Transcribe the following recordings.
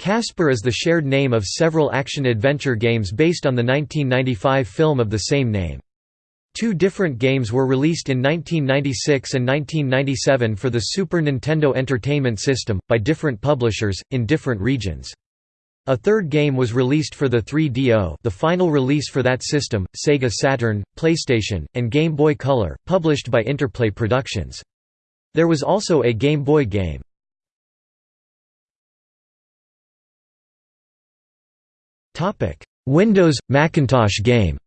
Casper is the shared name of several action-adventure games based on the 1995 film of the same name. Two different games were released in 1996 and 1997 for the Super Nintendo Entertainment System, by different publishers, in different regions. A third game was released for the 3DO the final release for that system, Sega Saturn, PlayStation, and Game Boy Color, published by Interplay Productions. There was also a Game Boy game. Windows – Macintosh game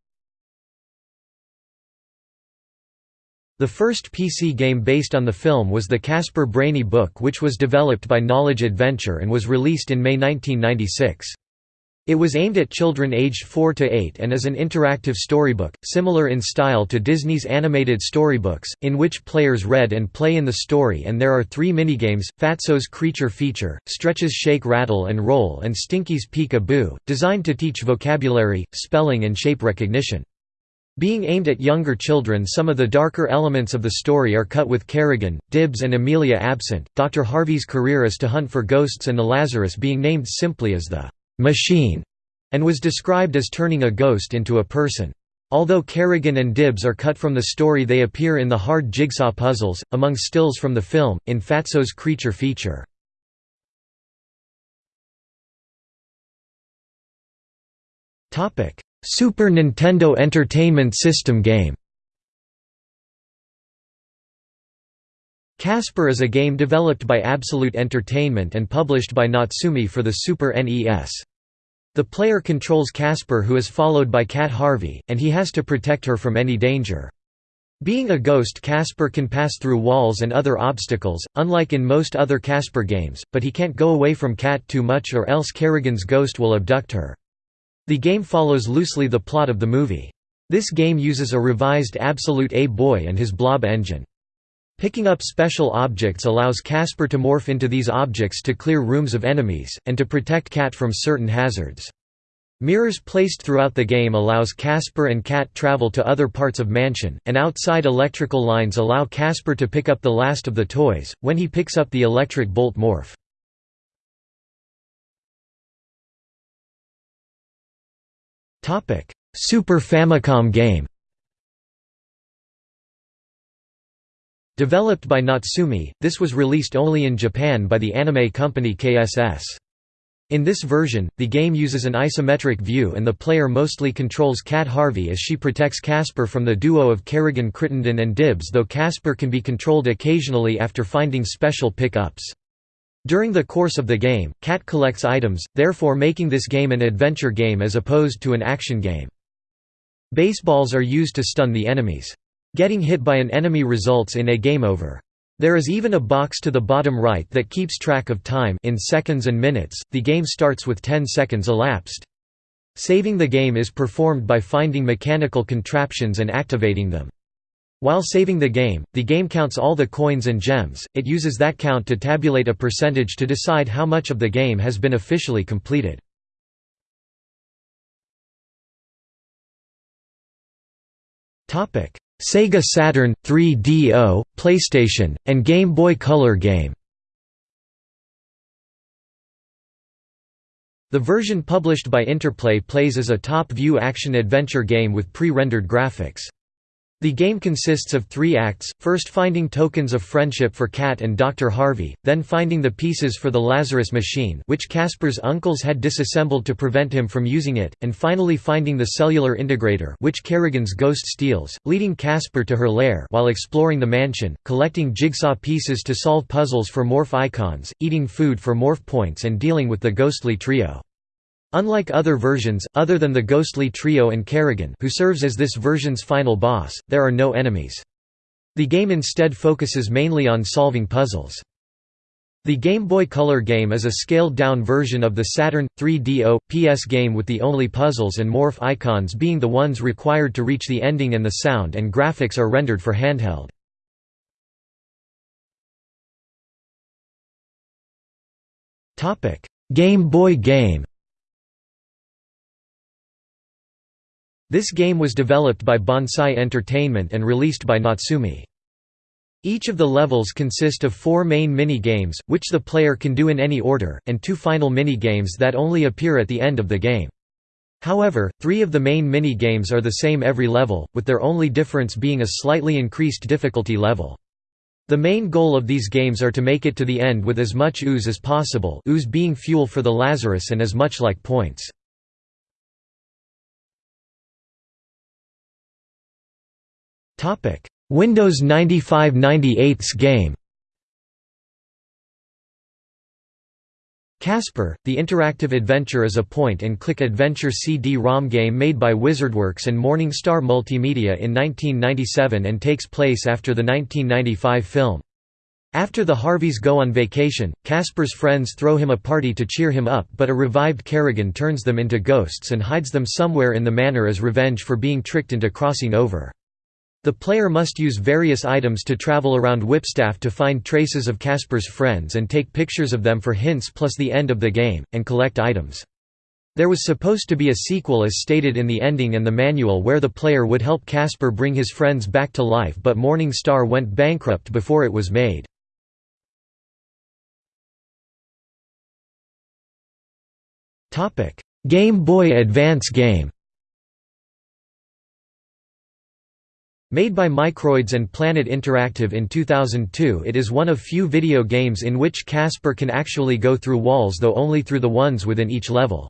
The first PC game based on the film was the Casper Brainy book which was developed by Knowledge Adventure and was released in May 1996. It was aimed at children aged 4 to 8 and is an interactive storybook, similar in style to Disney's animated storybooks, in which players read and play in the story and there are three minigames, Fatso's Creature Feature, Stretch's Shake Rattle and Roll and Stinky's Peek-a-Boo, designed to teach vocabulary, spelling and shape recognition. Being aimed at younger children some of the darker elements of the story are cut with Carrigan, Dibbs and Amelia absent. Dr. Harvey's career is to hunt for ghosts and the Lazarus being named simply as the machine, and was described as turning a ghost into a person. Although Carrigan and Dibbs are cut from the story they appear in the hard jigsaw puzzles, among stills from the film, in Fatso's Creature feature. Super Nintendo Entertainment System game Casper is a game developed by Absolute Entertainment and published by Natsume for the Super NES. The player controls Casper who is followed by Cat Harvey, and he has to protect her from any danger. Being a ghost Casper can pass through walls and other obstacles, unlike in most other Casper games, but he can't go away from Cat too much or else Carrigan's ghost will abduct her. The game follows loosely the plot of the movie. This game uses a revised Absolute A-Boy and his blob engine. Picking up special objects allows Casper to morph into these objects to clear rooms of enemies, and to protect Cat from certain hazards. Mirrors placed throughout the game allows Casper and Cat travel to other parts of mansion, and outside electrical lines allow Casper to pick up the last of the toys, when he picks up the electric bolt morph. Super Famicom game Developed by Natsume, this was released only in Japan by the anime company KSS. In this version, the game uses an isometric view and the player mostly controls Cat Harvey as she protects Casper from the duo of Carrigan Crittenden and Dibbs though Casper can be controlled occasionally after finding special pick-ups. During the course of the game, Cat collects items, therefore making this game an adventure game as opposed to an action game. Baseballs are used to stun the enemies. Getting hit by an enemy results in a game over. There is even a box to the bottom right that keeps track of time in seconds and minutes. The game starts with 10 seconds elapsed. Saving the game is performed by finding mechanical contraptions and activating them. While saving the game, the game counts all the coins and gems, it uses that count to tabulate a percentage to decide how much of the game has been officially completed. Sega Saturn, 3DO, PlayStation, and Game Boy Color game The version published by Interplay plays as a top-view action-adventure game with pre-rendered graphics. The game consists of three acts, first finding tokens of friendship for Cat and Dr. Harvey, then finding the pieces for the Lazarus machine which Casper's uncles had disassembled to prevent him from using it, and finally finding the cellular integrator which Carrigan's ghost steals, leading Casper to her lair while exploring the mansion, collecting jigsaw pieces to solve puzzles for morph icons, eating food for morph points and dealing with the ghostly trio. Unlike other versions, other than the ghostly trio and Carrigan who serves as this version's final boss, there are no enemies. The game instead focuses mainly on solving puzzles. The Game Boy Color game is a scaled-down version of the Saturn 3DO PS game with the only puzzles and morph icons being the ones required to reach the ending and the sound and graphics are rendered for handheld. Game Boy game This game was developed by Bonsai Entertainment and released by Natsume. Each of the levels consist of four main mini-games, which the player can do in any order, and two final mini-games that only appear at the end of the game. However, three of the main mini-games are the same every level, with their only difference being a slightly increased difficulty level. The main goal of these games are to make it to the end with as much ooze as possible ooze being fuel for the Lazarus and as much like points. Windows 95/98's game Casper, the interactive adventure is a point-and-click adventure CD-ROM game made by WizardWorks and Morningstar Multimedia in 1997 and takes place after the 1995 film. After the Harveys go on vacation, Casper's friends throw him a party to cheer him up but a revived Carrigan turns them into ghosts and hides them somewhere in the manor as revenge for being tricked into crossing over. The player must use various items to travel around Whipstaff to find traces of Casper's friends and take pictures of them for hints plus the end of the game, and collect items. There was supposed to be a sequel as stated in the ending and the manual where the player would help Casper bring his friends back to life but Morningstar went bankrupt before it was made. Game Boy Advance game Made by Microids and Planet Interactive in 2002 it is one of few video games in which Casper can actually go through walls though only through the ones within each level.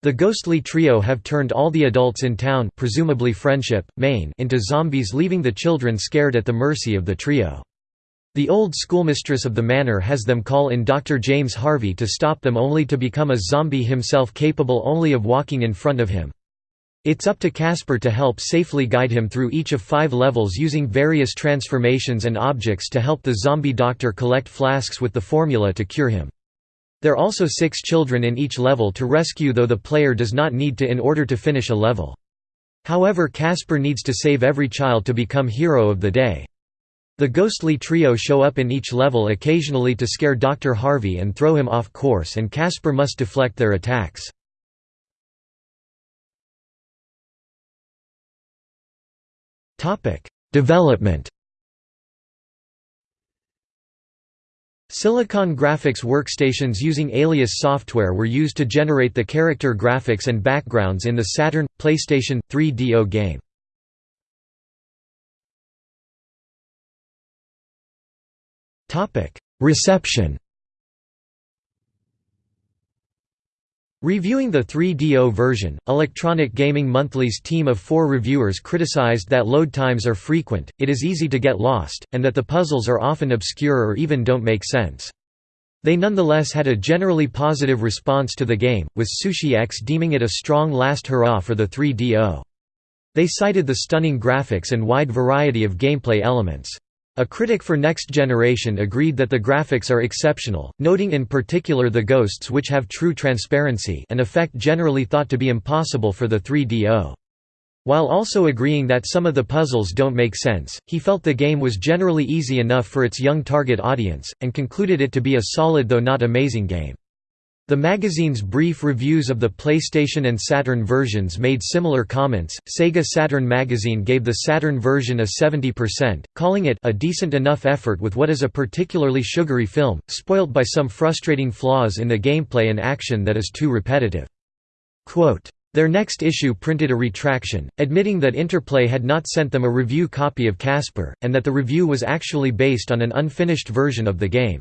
The ghostly trio have turned all the adults in town presumably Friendship, Maine into zombies leaving the children scared at the mercy of the trio. The old schoolmistress of the manor has them call in Dr. James Harvey to stop them only to become a zombie himself capable only of walking in front of him. It's up to Casper to help safely guide him through each of five levels using various transformations and objects to help the zombie doctor collect flasks with the formula to cure him. There are also six children in each level to rescue though the player does not need to in order to finish a level. However Casper needs to save every child to become hero of the day. The ghostly trio show up in each level occasionally to scare Dr. Harvey and throw him off course and Casper must deflect their attacks. Development. Silicon graphics workstations using Alias software were used to generate the character graphics and backgrounds in the Saturn PlayStation 3DO game. Reception. Reviewing the 3DO version, Electronic Gaming Monthly's team of four reviewers criticized that load times are frequent, it is easy to get lost, and that the puzzles are often obscure or even don't make sense. They nonetheless had a generally positive response to the game, with Sushi X deeming it a strong last hurrah for the 3DO. They cited the stunning graphics and wide variety of gameplay elements. A critic for Next Generation agreed that the graphics are exceptional, noting in particular the ghosts which have true transparency an effect generally thought to be impossible for the 3DO. While also agreeing that some of the puzzles don't make sense, he felt the game was generally easy enough for its young target audience, and concluded it to be a solid though not amazing game. The magazine's brief reviews of the PlayStation and Saturn versions made similar comments. Sega Saturn magazine gave the Saturn version a 70%, calling it a decent enough effort with what is a particularly sugary film, spoilt by some frustrating flaws in the gameplay and action that is too repetitive. Quote, their next issue printed a retraction, admitting that Interplay had not sent them a review copy of Casper, and that the review was actually based on an unfinished version of the game.